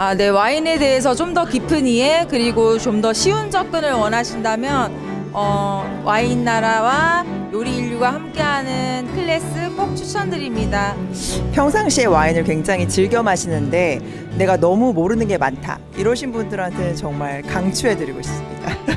아, 네, 와인에 대해서 좀 더 깊은 이해 그리고 좀 더 쉬운 접근을 원하신다면 어, 와인 나라와 요리 인류가 함께하는 클래스 꼭 추천드립니다. 평상시에 와인을 굉장히 즐겨 마시는데 내가 너무 모르는 게 많다. 이러신 분들한테는 정말 강추해드리고 싶습니다.